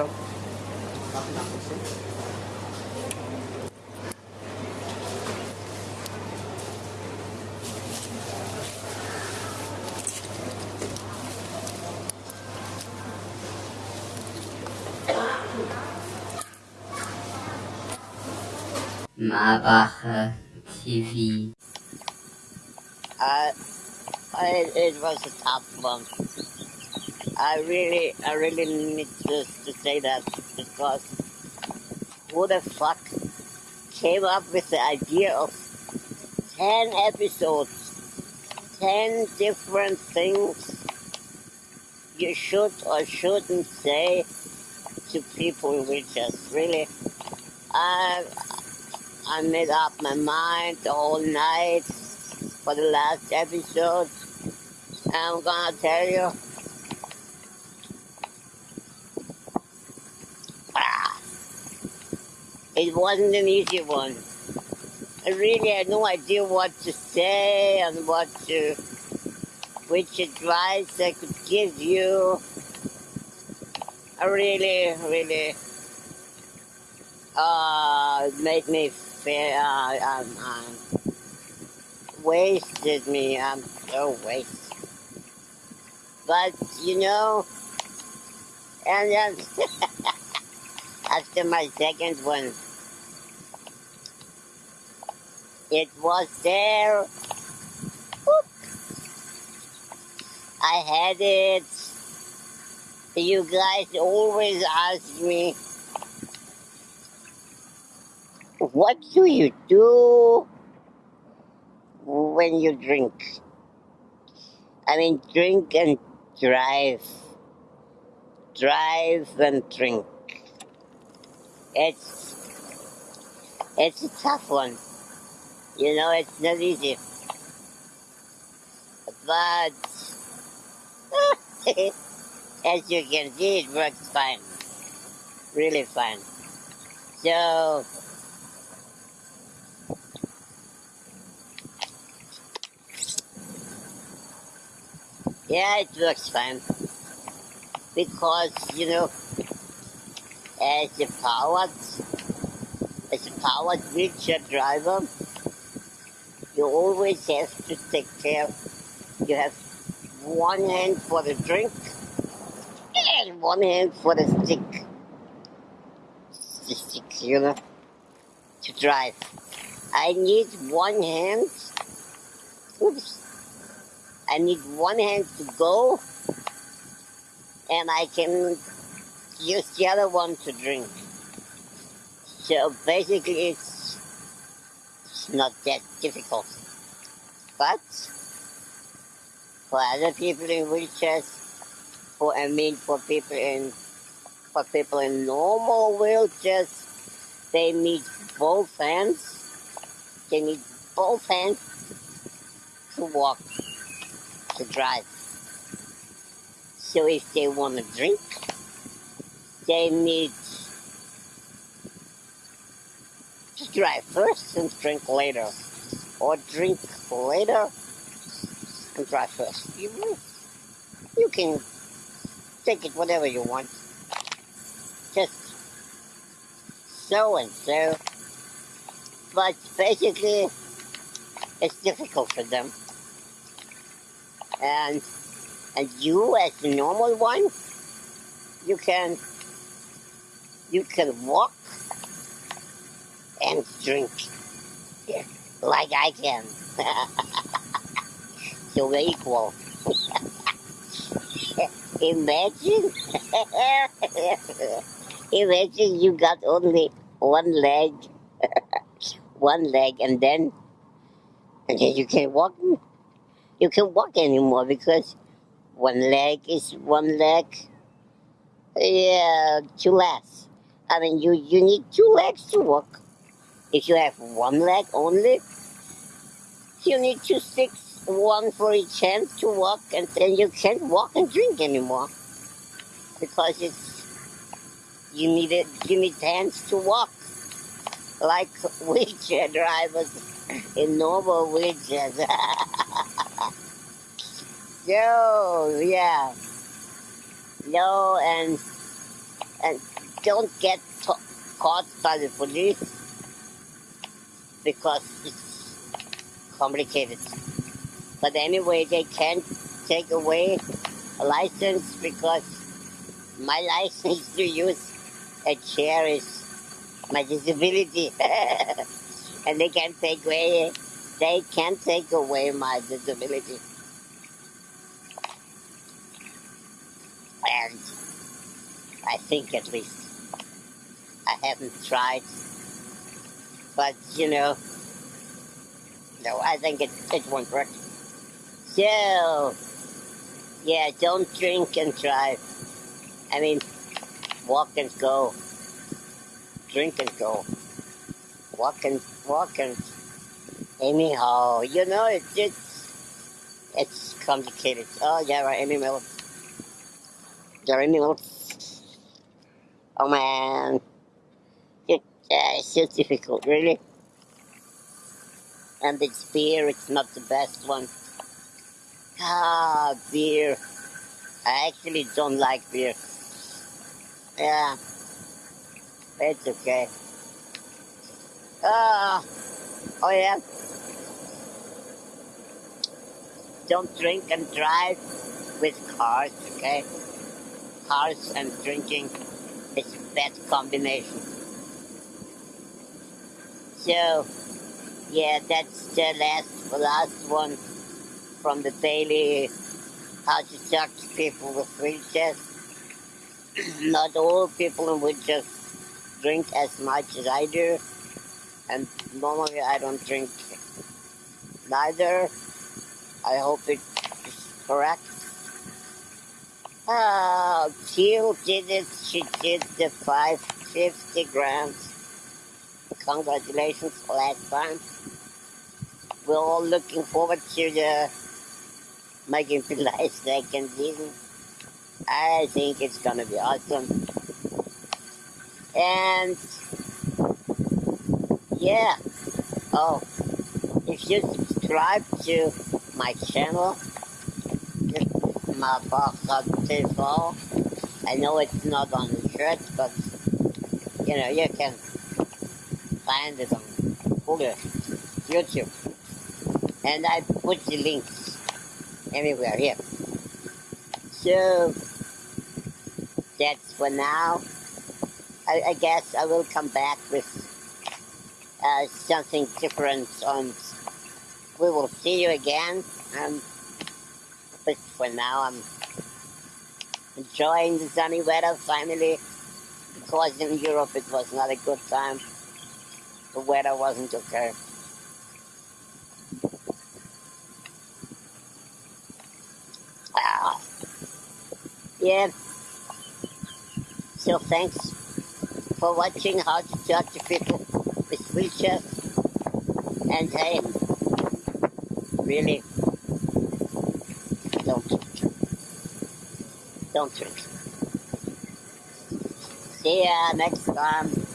Hello. Marbacher TV. I, I, it was a top one. I really, I really need to, to say that because who the fuck came up with the idea of 10 episodes, 10 different things you should or shouldn't say to people which just really, I, I made up my mind whole night for the last episode. I'm gonna tell you. It wasn't an easy one. I really had no idea what to say and what to, which advice I could give you. I really, really, uh, made me feel, uh, um, um, wasted me. I'm so wasted. But, you know, and then after my second one, it was there. I had it. You guys always ask me, what do you do when you drink? I mean, drink and drive. Drive and drink. It's it's a tough one. You know, it's not easy. But as you can see, it works fine. Really fine. So Yeah, it works fine. Because, you know, as a powered, as a powered wheelchair driver, you always have to take care. You have one hand for the drink and one hand for the stick. The stick, you know, to drive. I need one hand. Oops. I need one hand to go, and I can use the other one to drink. So basically, it's, it's not that difficult. But for other people in wheelchairs, for I mean for people in for people in normal wheelchairs, they need both hands. They need both hands to walk to drive. So if they want to drink, they need to drive first and drink later. Or drink later and drive first. You, you can take it whatever you want. Just so and so. But basically, it's difficult for them and and you as the normal one you can you can walk and drink like I can so we're equal imagine imagine you got only one leg one leg and then and then you can't walk you can't walk anymore because one leg is one leg. Yeah, two legs. I mean, you, you need two legs to walk. If you have one leg only, you need two sticks, one for each hand to walk, and then you can't walk and drink anymore because it's you need it. You need hands to walk, like wheelchair drivers in normal wheelchairs. Yo, yeah. No, and and don't get to- caught by the police because it's complicated. But anyway, they can't take away a license because my license to use a chair is my disability. and they can't take away they can't take away my disability. And I think at least I haven't tried. But you know no, I think it, it won't work. So yeah, don't drink and drive. I mean walk and go. Drink and go. Walk and walk and anyhow, you know it's it's it's complicated. Oh yeah, right, Amy. Jerry Mills. Oh man. Uh, it's just difficult, really. And it's beer, it's not the best one. Ah, beer. I actually don't like beer. Yeah. It's okay. Ah. Oh yeah. Don't drink and drive with cars, okay? Cars and drinking is a bad combination. So, yeah, that's the last, last one from the daily how to talk to people with wheelchairs. Not all people in wheelchairs drink as much as I do, and normally I don't drink neither. I hope it is correct. Ah, Jill did it. She did the 550 grams. Congratulations last time. We're all looking forward to uh, the making July second season. I think it's gonna be awesome. And yeah. Oh, if you subscribe to my channel, my TV. I know it's not on the shirt, but you know you can on Google, YouTube, and I put the links everywhere here. So that's for now. I, I guess I will come back with uh, something different on. We will see you again. Um, but for now, I'm enjoying the sunny weather finally. Because in Europe it was not a good time. The weather wasn't okay. Ah. Yeah. So thanks for watching how to talk to people with wheelchairs. And hey, really, don't drink. Don't drink. See ya next time.